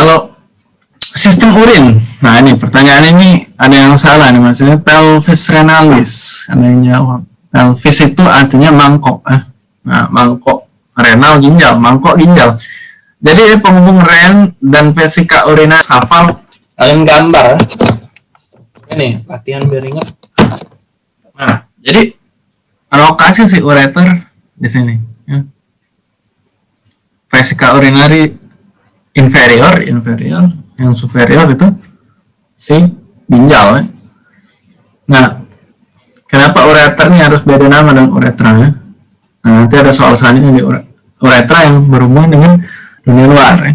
kalau sistem urin nah ini pertanyaan ini ada yang salah nih maksudnya pelvis renalis ada yang jawab pelvis itu artinya mangkok eh. nah mangkok renal ginjal mangkok ginjal jadi penghubung ren dan vesika urina hafal kalian gambar ini latihan biar ingat nah jadi lokasi si ureter di sini ya. vesika urinari inferior inferior yang superior itu si ginjal ya. nah kenapa ureter harus beda nama dengan uretra ya nah nanti ada soal selanjutnya di uretra yang berhubungan dengan dunia luar ya.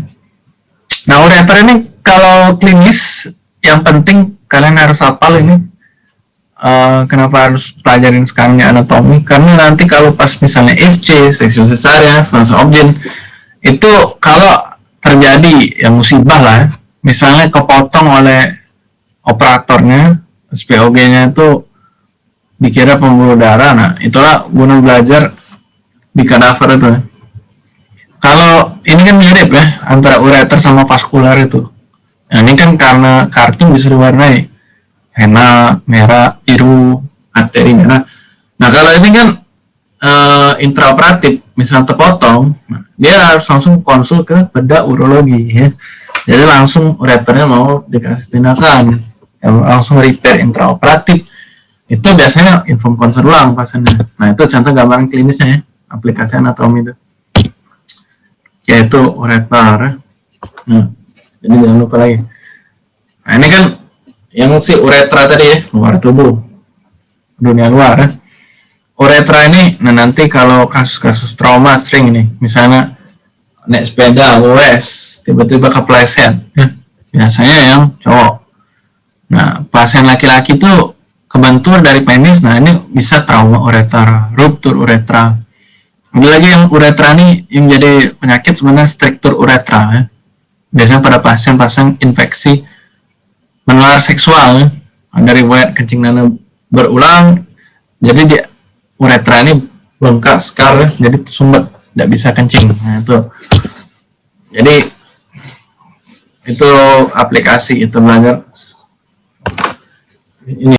nah ureter ini kalau klinis yang penting kalian harus hafal ini uh, kenapa harus pelajarin sekarang anatomi karena nanti kalau pas misalnya SC, seksi cesarean, stasa objin itu kalau terjadi yang musibah lah. Misalnya kepotong oleh operatornya SPOG-nya itu dikira pembuluh darah. Nah itulah guna belajar di kadaver itu. Kalau ini kan mirip ya antara ureter sama vaskular itu. Nah, ini kan karena kartu bisa diwarnai. Henna, merah, biru, arteri merah. Nah, kalau ini kan uh, intraoperatif, misal terpotong, dia harus langsung konsul ke bedah urologi ya. Jadi langsung ureternya mau dikasih tindakan, ya, langsung repair intraoperatif. Itu biasanya inform konsul ulang pasiennya. Nah, itu contoh gambaran klinisnya ya, aplikasi anatomi itu. Yaitu ureter. Ya. Nah, jadi jangan lupa lagi nah ini kan yang si uretra tadi ya luar tubuh dunia luar ya. Uretra ini nah nanti kalau kasus-kasus trauma sering nih misalnya naik sepeda US tiba-tiba kepleset. Ya. biasanya yang cowok. Nah pasien laki-laki tuh kebentur dari penis nah ini bisa trauma uretra ruptur uretra. Ada lagi yang uretra ini yang jadi penyakit sebenarnya struktur uretra ya. Biasanya pada pasien-pasien infeksi menular seksual dari riwayat kencing nana berulang jadi dia uretra ini bengkak sekar jadi sumbat tidak bisa kencing. Nah itu. Jadi itu aplikasi itu belajar